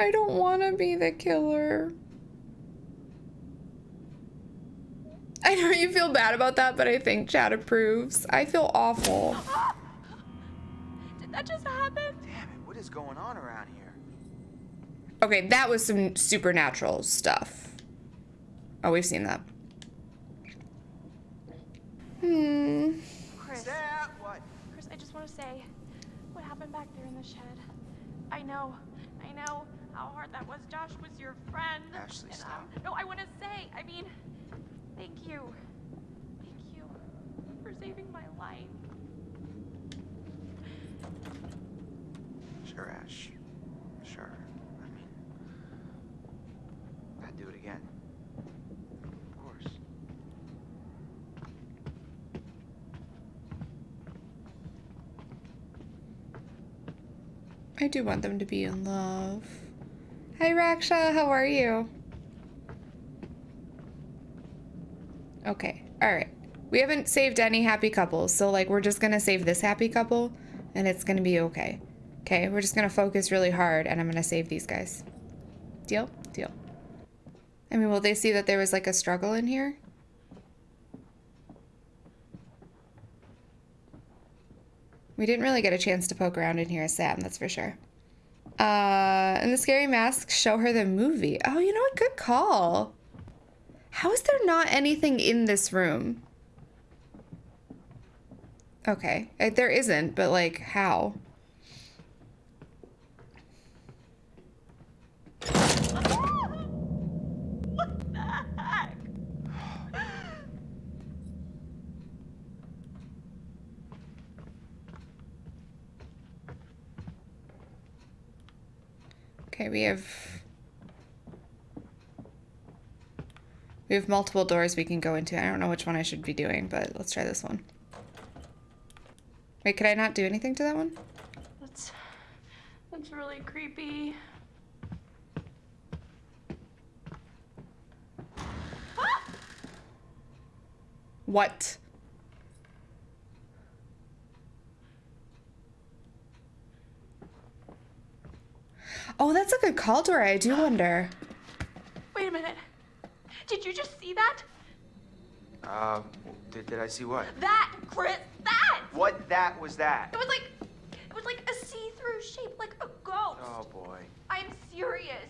I don't want to be the killer. I know you feel bad about that, but I think Chad approves. I feel awful. Did that just happen? Damn it, what is going on around here? Okay, that was some supernatural stuff. Oh, we've seen that. Hmm. Chris, Sam, what? Chris, I just want to say what happened back there in the shed. I know, I know how hard that was. Josh was your friend. Ashley, and, stop. um, no, I want to say, I mean, thank you. Thank you for saving my life. Sure, Ash. Sure. I mean, I'd do it again. Of course. I do want them to be in love. Hi, Raksha. How are you? Okay. All right. We haven't saved any happy couples, so like we're just gonna save this happy couple, and it's gonna be okay. Okay, we're just gonna focus really hard, and I'm gonna save these guys. Deal? Deal. I mean, will they see that there was like a struggle in here? We didn't really get a chance to poke around in here Sam, that's for sure. Uh, and the scary masks show her the movie. Oh, you know what? Good call. How is there not anything in this room? Okay, uh, there isn't, but like, how? what the heck? Okay, we have... We have multiple doors we can go into. I don't know which one I should be doing, but let's try this one. Wait, could I not do anything to that one? That's that's really creepy. What? Oh, that's a good call, Dora. I do wonder. Wait a minute. Did you just see that? Um, did, did I see what? That, Chris, that! What that was that? It was like, it was like a see-through shape, like a ghost. Oh boy. I'm serious.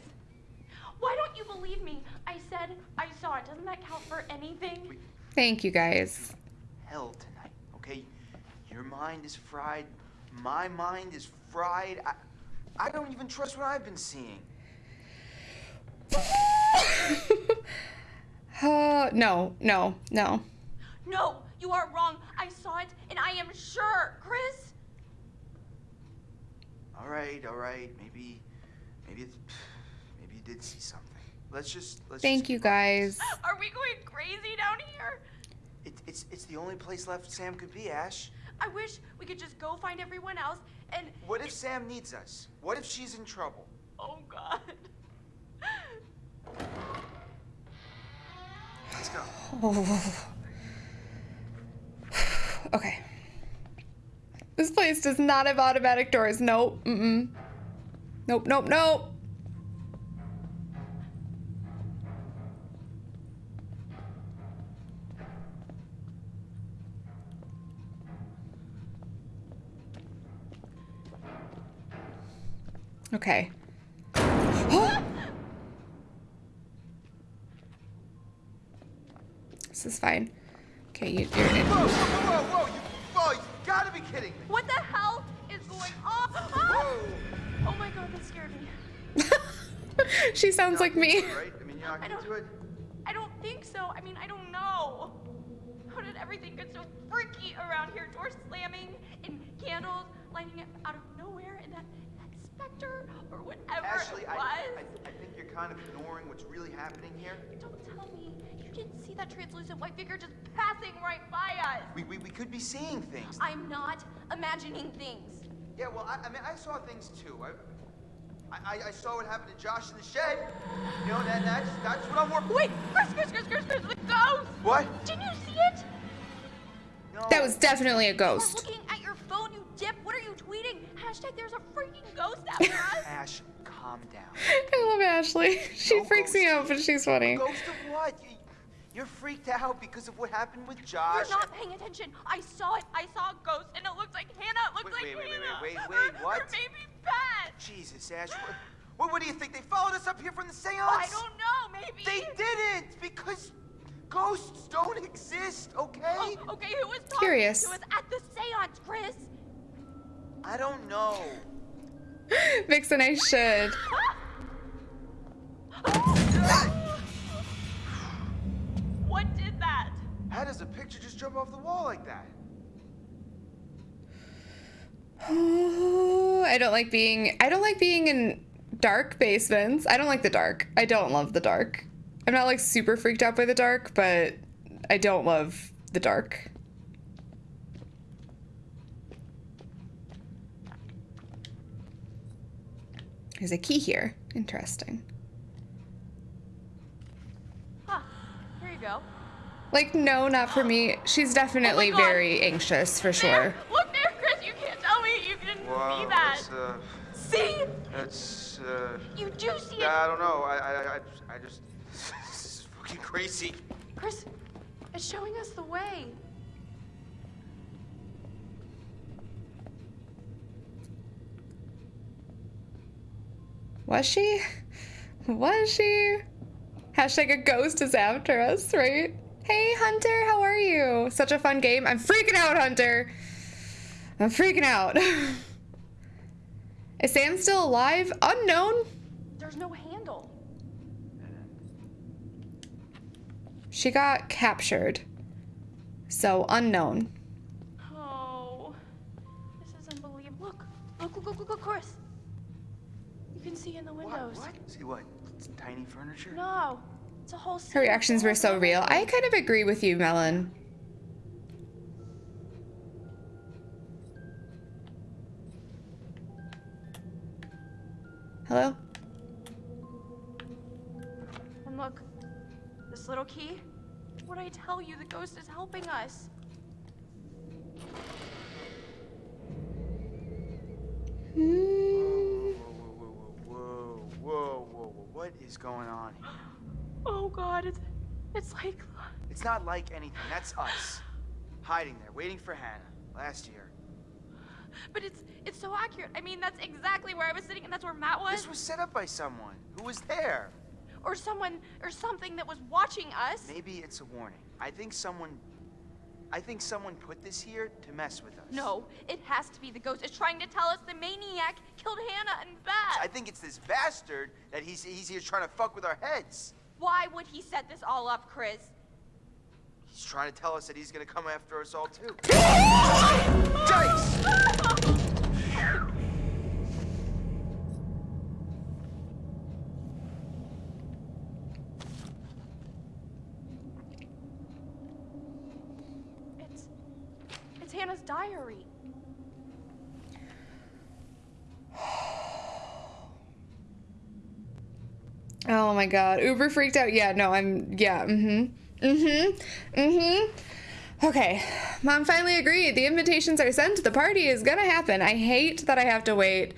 Why don't you believe me? I said I saw it. Doesn't that count for anything? Thank you, guys. Hell tonight, okay? Your mind is fried. My mind is fried. I, I don't even trust what I've been seeing. Uh, no, no, no. No, you are wrong. I saw it, and I am sure, Chris. All right, all right. Maybe, maybe it's, maybe you did see something. Let's just let's. Thank just you, keep on. guys. Are we going crazy down here? It, it's it's the only place left Sam could be, Ash. I wish we could just go find everyone else and. What if Sam needs us? What if she's in trouble? Oh God. Let's go. Oh. okay. This place does not have automatic doors. Nope. Mm-mm. Nope, nope, nope. Okay. this is fine. Okay, you, you're in. Whoa, whoa, whoa, whoa! You, whoa! You gotta be kidding me! What the hell is going on? Ah! Oh my God, that scared me. she sounds like me. Right? I mean, you're not I gonna don't- do it. I don't think so. I mean, I don't know. How did everything get so freaky around here? Doors slamming and candles lighting up out of nowhere, and that that specter or whatever Ashley, it I, was. I, I think you're kind of ignoring what's really happening here. Don't tell me you didn't see that translucent white figure just passing right by us. We, we, we could be seeing things. I'm not imagining things. Yeah, well, I, I mean, I saw things too. I, I, I saw what happened to Josh in the shed. You know, that, that's, that's what I'm working Wait, Chris, Chris, Chris, Chris, Chris, the ghost! What? Didn't you see it? No. That was definitely a You were ghost. looking at tweeting? Hashtag there's a freaking ghost after us. Ash, calm down. I love Ashley. She No freaks me out, but she's funny. Ghost of what? You, you're freaked out because of what happened with Josh. You're not paying attention. I saw it. I saw a ghost, and it looked like Hannah. It looked Wait, like wait, wait, Hannah. wait, wait, Or- wait, what? Or maybe Beth. Jesus, Ash. What, what, what do you think? They followed us up here from the seance? I don't know. Maybe. They didn't because ghosts don't exist, okay? Oh, okay, who was talking Curious. to us at the seance, Chris? I don't know. Vixen, I should. what did that? How does a picture just jump off the wall like that? I don't like being I don't like being in dark basements. I don't like the dark. I don't love the dark. I'm not like super freaked out by the dark, but I don't love the dark. There's a key here. Interesting. Huh. Here you go. Like, no, not for me. She's definitely Oh very anxious for sure. Look there, Chris. You can't tell me you didn't see that. that's, uh, See? that's, uh, You do see it. I don't know. I, I, I, I just, this is fucking crazy. Chris, it's showing us the way. Was she? Was she? Hashtag a ghost is after us, right? Hey, Hunter, how are you? Such a fun game. I'm freaking out, Hunter. I'm freaking out. is Sam still alive? Unknown. There's no handle. She got captured. So, unknown. Oh, this is unbelievable. Look, look, look, look, look, Chris. You can see in the windows. What? See what? It's tiny furniture? No, it's a whole. Her reactions were so real. I kind of agree with you, Melon. Hello? And look, this little key. What I tell you, the ghost is helping us. Hmm. Whoa, whoa, whoa, whoa, whoa, whoa, whoa. What is going on here? Oh God, it's it's like It's not like anything. That's us. Hiding there, waiting for Hannah. Last year. But it's it's so accurate. I mean, that's exactly where I was sitting, and that's where Matt was, This was set up by someone. Who was there? or someone, or something that was watching us. Maybe it's a warning. I think someone... I think someone put this here to mess with us. No, it has to be the ghost. It's trying to tell us the maniac killed Hannah and Beth. I think it's this bastard that he's, he's here trying to fuck with our heads. Why would he set this all up, Chris? He's trying to tell us that he's gonna come after us all too. Dice! It's it's Oh my god. Uber freaked out. Yeah, no, I'm. Yeah, mm hmm. Mm hmm. Mm hmm. Okay. Mom finally agreed. The invitations are sent. The party is gonna happen. I hate that I have to wait.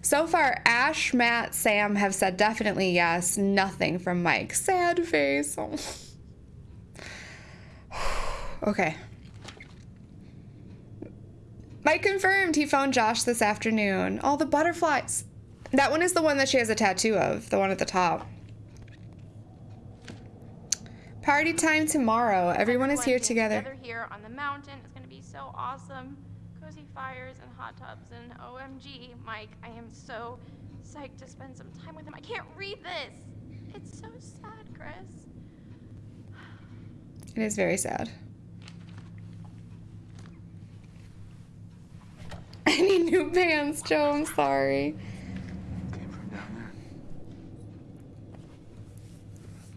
So far, Ash, Matt, Sam have said definitely yes. Nothing from Mike. Sad face. Okay. Mike confirmed he phoned Josh this afternoon. All the butterflies. That one is the one that she has a tattoo of, the one at the top. Party time tomorrow. Everyone is here together. Together here on the mountain. It's gonna be so awesome. Cozy fires and hot tubs and OMG, Mike, I am so psyched to spend some time with him. I can't read this. It's so sad, Chris. It is very sad. I need new pants, Joe. I'm sorry.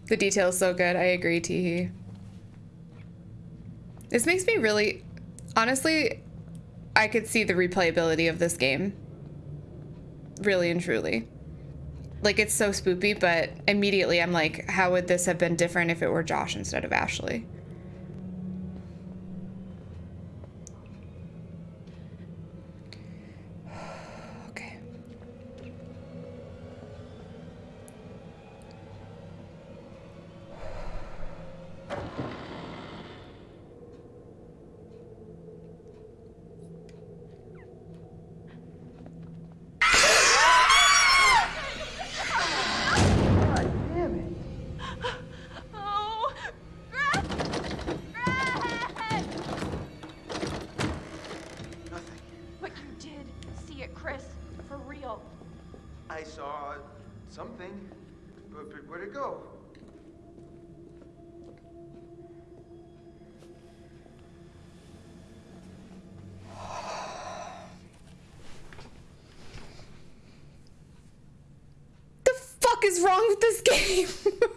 The detail's so good. I agree, Teehee. This makes me really. Honestly, I could see the replayability of this game. Really and truly. Like, it's so spoopy, but immediately I'm like, how would this have been different if it were Josh instead of Ashley? But, where'd it go? The fuck is wrong with this game?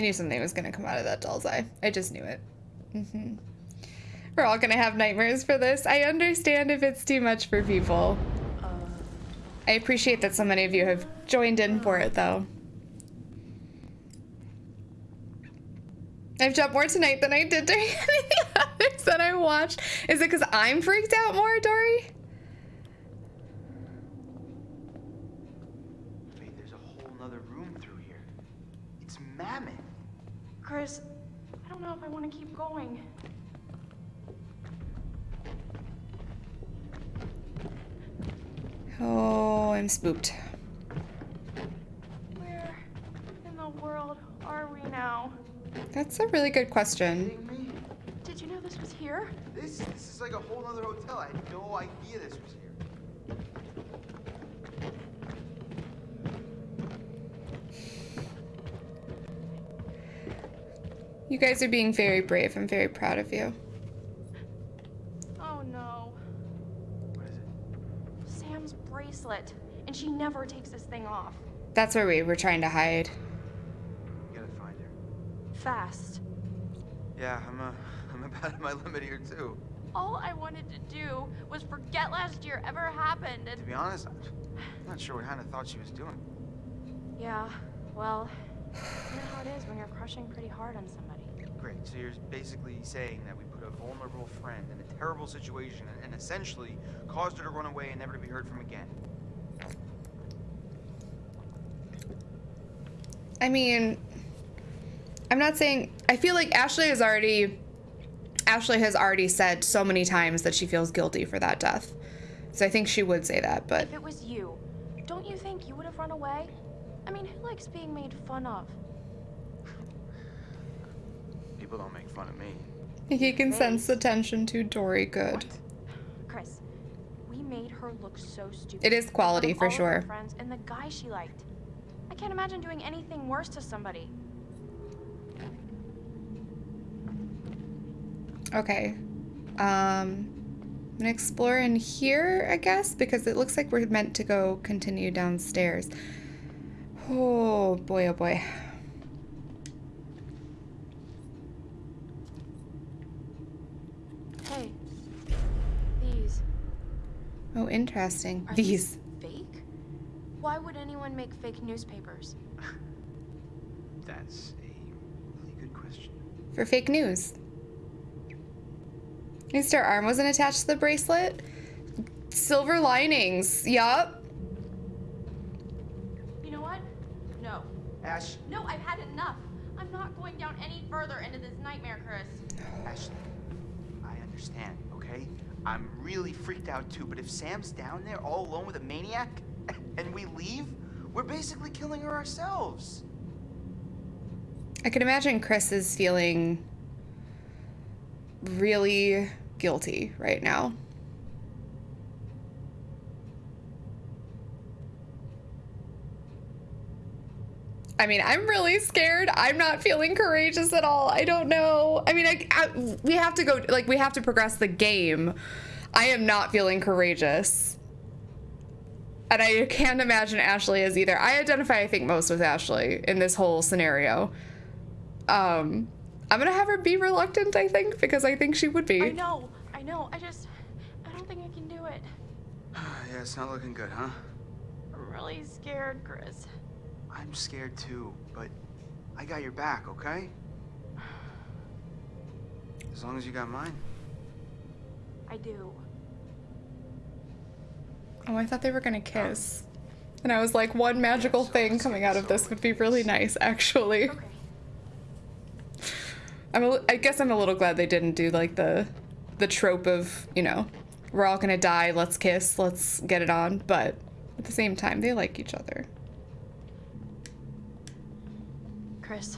I knew something was gonna come out of that doll's eye. I just knew it. hmm We're all gonna have nightmares for this. I understand if it's too much for people. I appreciate that so many of you have joined in for it, though. I've jumped more tonight than I did during any others that I watched. Is it because I'm freaked out more, Dory? wait, there's a whole nother room through here. It's mammoth. Chris, I don't know if I want to keep going. Oh, I'm spooked. Where in the world are we now? That's a really good question. Did you know this was here? This this is like a whole other hotel. I had no idea this was You guys are being very brave. I'm very proud of you. Oh no. What is it? Sam's bracelet. And she never takes this thing off. That's where we were trying to hide. We gotta find her. Fast. Yeah, I'm uh, I'm about at my limit here too. All I wanted to do was forget last year ever happened To be honest, I'm not sure what Hannah thought she was doing. Yeah, well, you know how it is when you're crushing pretty hard on somebody. Great. So you're basically saying that we put a vulnerable friend in a terrible situation and, and essentially caused her to run away and never to be heard from again. I mean, I'm not saying. I feel like Ashley has already. Ashley has already said so many times that she feels guilty for that death. So I think she would say that, but If it was you, don't you think you would have run away? I mean, who likes being made fun of? People don't make fun of me. he can sense the tension to Dory good. Chris, we made her look so stupid. It is quality of for all of sure. Friends and the guy she liked. I can't imagine doing anything worse to somebody. Okay. Um, I'm gonna explore in here, I guess, because it looks like we're meant to go continue downstairs. Oh boy, oh boy. Hey, these Oh, interesting. are These. fake? Why would anyone make fake newspapers? That's a really good question. for fake news. At least her arm wasn't attached to the bracelet. Silver linings. Yup. You know what? No. Ash, No, I've had enough. I'm not going down any further into this nightmare, Chris. Ashley, I understand, okay? I'm really freaked out too, but if Sam's down there all alone with a maniac and we leave, we're basically killing her ourselves. I can imagine Chris is feeling really guilty right now. I mean, I'm really scared. I'm not feeling courageous at all. I don't know. I mean, I, I, we have to go, like, we have to progress the game. I am not feeling courageous. And I can't imagine Ashley is either. I identify, I think, most with Ashley in this whole scenario. Um, I'm gonna have her be reluctant, I think, because I think she would be. I know, I know. I just, I don't think I can do it. yeah, it's not looking good, huh? I'm really scared, Chris. I'm scared too, but I got your back, okay? As long as you got mine. I do. Oh, I thought they were gonna kiss. And I was like, one magical thing coming out of this would be really nice, actually. Okay. I'm a, I guess I'm a little glad they didn't do like the the trope of, you know, we're all gonna die. Let's kiss. Let's get it on. But at the same time, they like each other. Chris,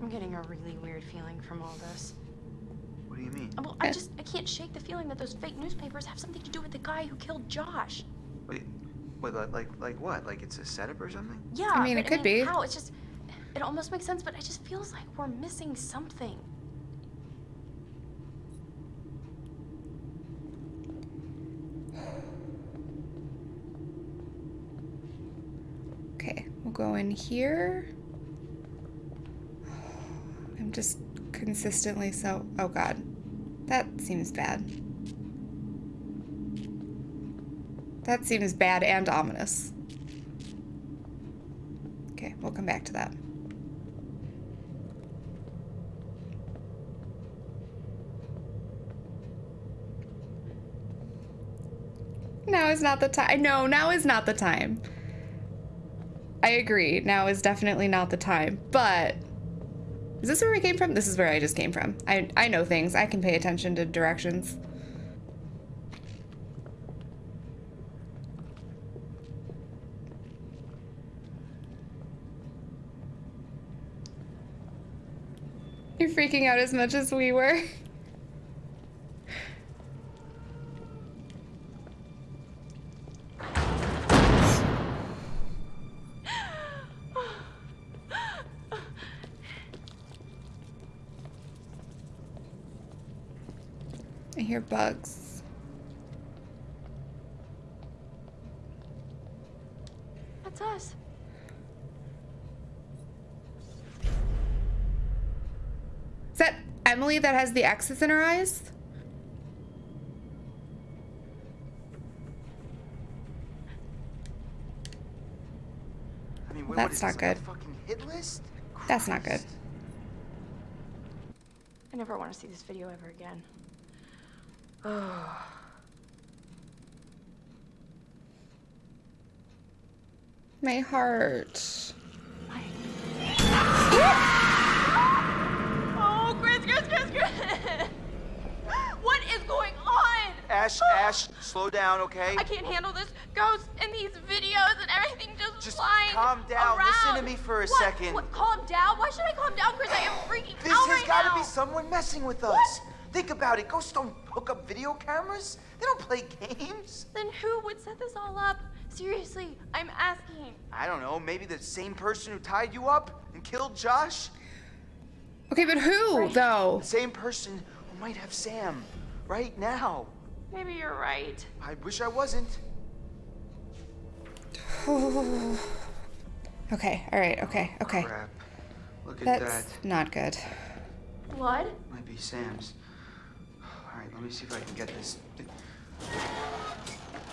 I'm getting a really weird feeling from all this. What do you mean? Well, I just I can't shake the feeling that those fake newspapers have something to do with the guy who killed Josh. Wait, wait, like, like, like what? Like it's a setup or something? Yeah, I mean, it could be. How? It's just it almost makes sense, but it just feels like we're missing something. Okay, we'll go in here. Just consistently so. Oh god. That seems bad. That seems bad and ominous. Okay, we'll come back to that. Now is not the time. No, now is not the time. I agree. Now is definitely not the time. But is this where we came from? This is where I just came from. I I know things. I can pay attention to directions. You're freaking out as much as we were. hear bugs. That's us. Is that Emily that has the X's in her eyes? I mean, what, That's not this, good. fucking hit list? That's not good. I never want to see this video ever again. My heart. Oh, Chris, Chris, Chris, Chris! what is going on? Ash, Ash, slow down, okay? I can't handle this ghost and these videos and everything just, Just flying calm down. Around. Listen to me for a What? second. What? Calm down? Why should I calm down, Chris? I am freaking out. This has right got to be someone messing with us. What? Think about it. Ghosts don't hook up video cameras. They don't play games. Then who would set this all up? Seriously, I'm asking. I don't know. Maybe the same person who tied you up and killed Josh. Okay, but who though? The same person who might have Sam right now. Maybe you're right. I wish I wasn't. Okay, all right, okay, okay. Crap. Look at That's that. not good. Blood? Might be Sam's. All right, let me see if I can get this.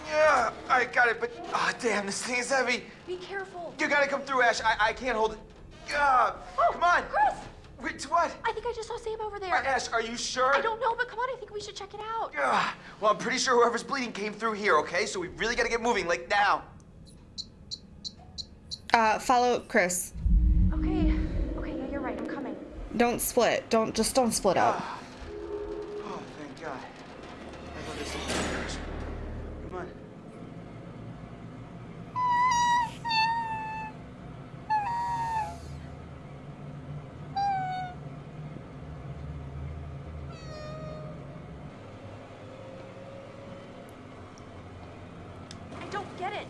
Yeah, I got it, but ah, damn, this thing is heavy. Be careful. You gotta come through, Ash. I, I can't hold it. Ah, Oh, come on. Chris! Wait, what? I think I just saw Sam over there. Uh, Ash, are you sure? I don't know, but come on, I think we should check it out. Ah, well, I'm pretty sure whoever's bleeding came through here, okay? So we really gotta get moving, like now. Uh, follow Chris. Okay. Okay, yeah, you're right. I'm coming. Don't split. Don't just don't split up. Ah. Oh, thank God. I thought this thing was first. Come on. I don't get it.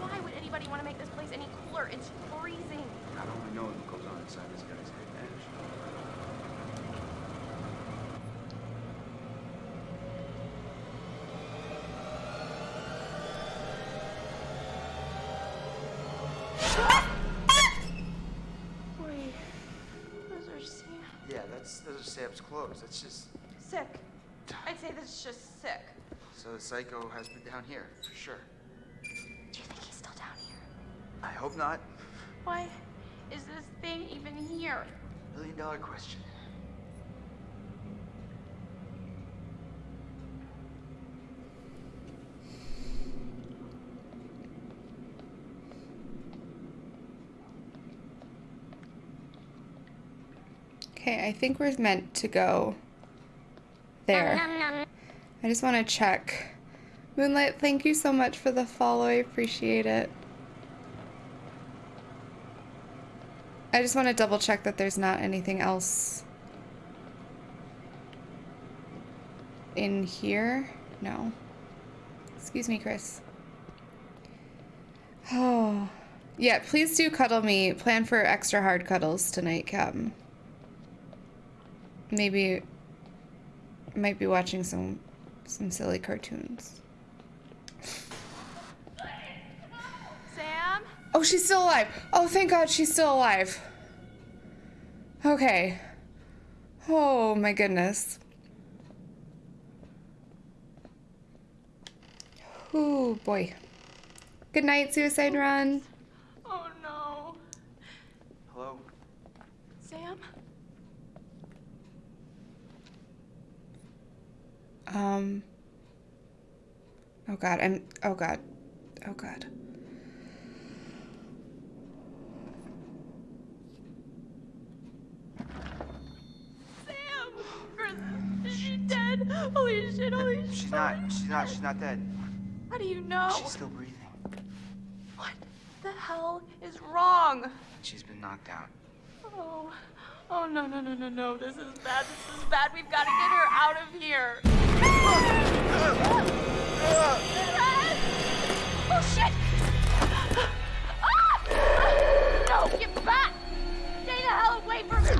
Why would anybody want to make this place any cooler? It's freezing. God only knows what goes on inside this guy's head, Ash. Wait. Those are Sam. Yeah, that's are clothes. That's just Sick. I'd say this is just sick. so the psycho has been down here for sure. Do you think he's still down here? I hope not. Why is this thing even here? Million dollar question. Okay, I think we're meant to go there. I just want to check. Moonlight, thank you so much for the follow. I appreciate it. I just want to double check that there's not anything else in here. No. Excuse me, Chris. Oh. Yeah, please do cuddle me. Plan for extra hard cuddles tonight, Captain. Maybe might be watching some some silly cartoons. Sam? Oh, she's still alive. Oh, thank God she's still alive. Okay. Oh my goodness. Oh boy. Good night, Suicide Run. Oh no. Hello? Sam? Um. Oh God, I'm. Oh God. Oh God. Sam! Is she dead? Holy shit, holy shit. She's not. She's not. She's not dead. How do you know? She's still breathing. What the hell is wrong? She's been knocked out. Oh, oh no, no, no, no, no. This is bad. This is bad. We've got to get her out of here. oh shit! Ah! No, get back! Stay the hell away from me!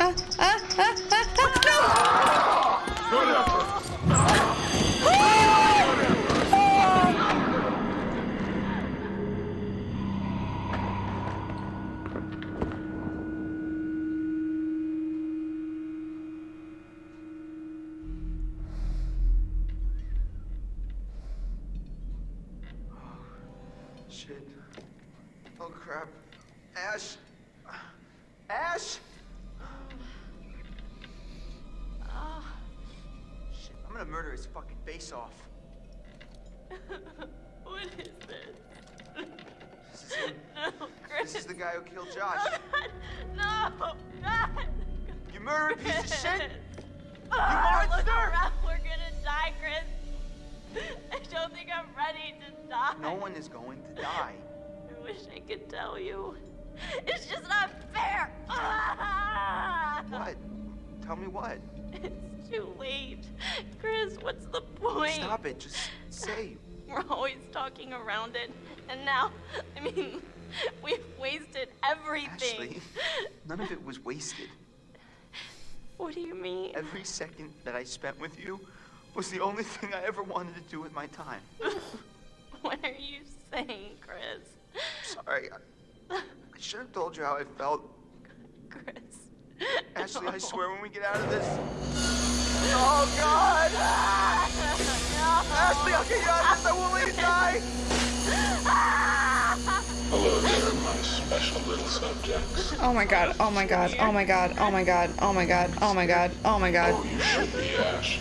Ah, ah, ah, ah, guy who killed Josh. No, God. You murdering piece of shit. Ah, look monster! around. We're gonna die, Chris. I don't think I'm ready to die. No one is going to die. I wish I could tell you. It's just not fair. Ah! What? Tell me what? It's too late. Chris, what's the point? Stop it. Just say. We're always talking around it. And now, I mean, we've wasted everything. Ashley, none of it was wasted. What do you mean? Every second that I spent with you was the only thing I ever wanted to do with my time. What are you saying, Chris? Sorry. I, I should have told you how I felt. Chris. Ashley, I swear when we get out of this. Oh, God! Ashley, I'll get you out of this. I won't let you die. Hello there, my special little subjects. Oh my God. Oh my God. Oh my God. Oh my God. Oh my God. Oh my God. Oh my God. Oh, you should be, Ash.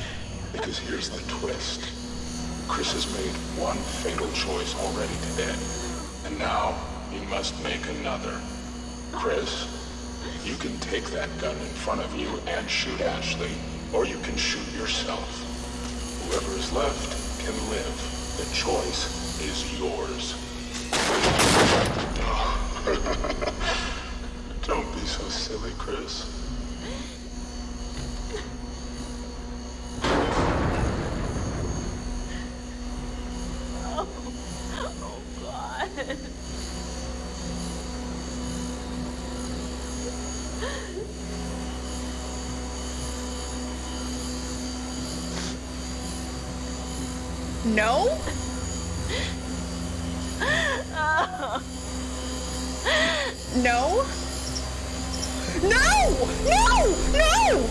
Because here's the twist. Chris has made one fatal choice already today. And now he must make another. Chris, you can take that gun in front of you and shoot Ashley, or you can shoot yourself. Whoever is left can live. The choice is yours. Don't be so silly, Chris. Oh, oh God. No? No? No! No! No!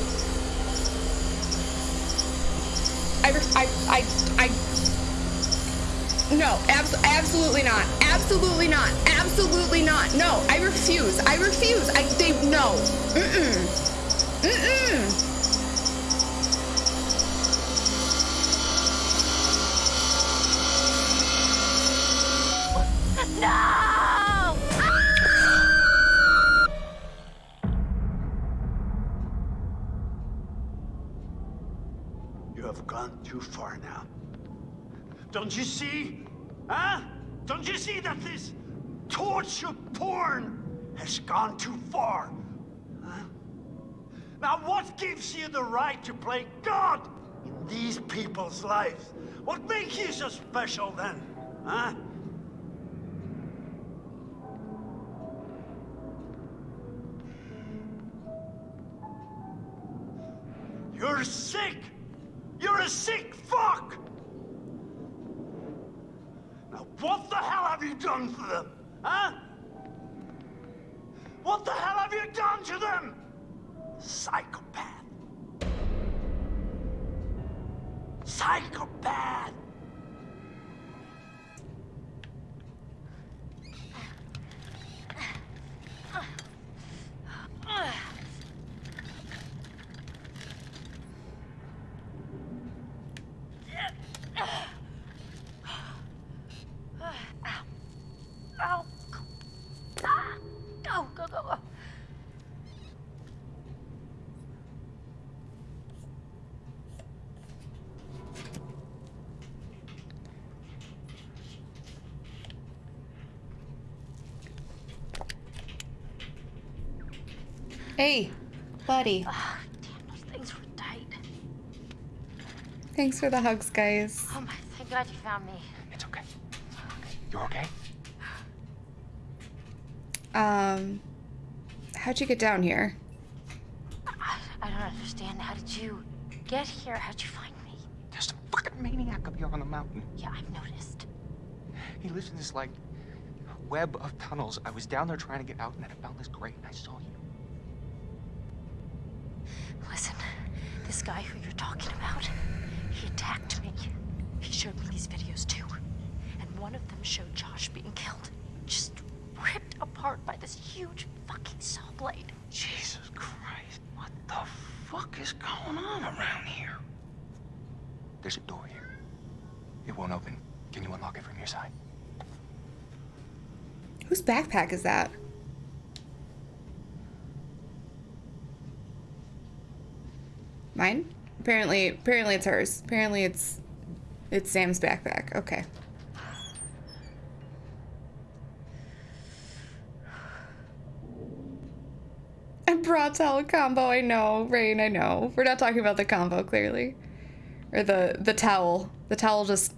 I, I, I, I, no, abs- absolutely not. Absolutely not. Absolutely not. No, I refuse. I refuse. I, they, no. Mm-mm. Mm-mm. Don't you see? Huh? Don't you see that this torture porn has gone too far? Huh? Now, what gives you the right to play God in these people's lives? What makes you so special then? Huh? Hey, buddy. Damn, those things were tight. Thanks for the hugs, guys. Oh my, thank God you found me. It's okay. You're okay? Um, how'd you get down here? I, I don't understand. How did you get here? How'd you find me? There's some fucking maniac up here on the mountain. Yeah, I've noticed. He lives in this, like, web of tunnels. I was down there trying to get out, and then I found this grate, and I saw you. Guy who you're talking about, he attacked me. He showed me these videos too. And one of them showed Josh being killed. Just ripped apart by this huge fucking saw blade. Jesus Christ. What the fuck is going on around here? There's a door here. It won't open. Can you unlock it from your side? Whose backpack is that? Mine? Apparently, apparently it's hers. Apparently it's, it's Sam's backpack. Okay. A bra towel combo. I know, Rain. I know. We're not talking about the combo, clearly, or the the towel. The towel just,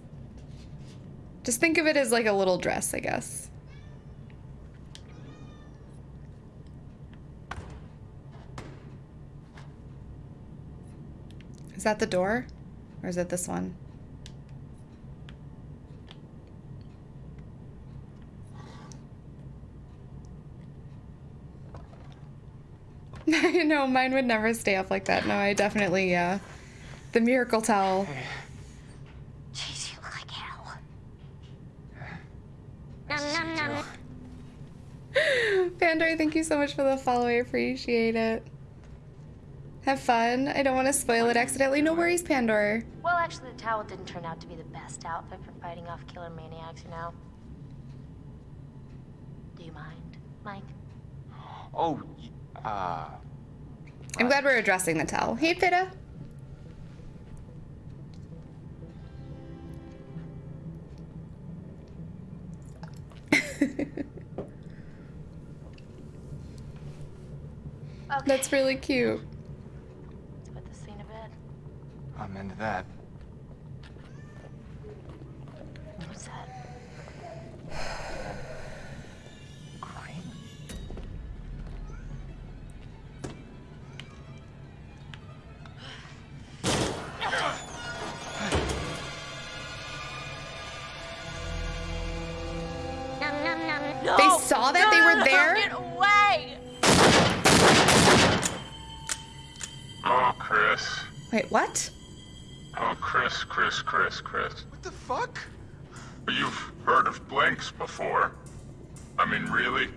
just think of it as like a little dress, I guess. Is that the door? Or is it this one? no, mine would never stay up like that. No, I definitely, uh, the miracle towel. Jeez, you look like hell. Nom, nom, nom. Pandora, thank you so much for the follow. I appreciate it. Have fun. I don't want to spoil it accidentally. No worries, Pandora. Well, actually, the towel didn't turn out to be the best outfit for fighting off killer maniacs, you know? Do you mind, Mike? Oh, y- uh... I'm glad we're addressing the towel. Hey, Pitta. Okay. That's really cute. Let's put this thing to bed. I'm into that. What's that? Crying? No, They saw that? no, They no, were no, there? Get away! Oh, Chris. Wait, what? Chris, Chris, Chris, Chris. What the fuck? You've heard of blanks before. I mean, really?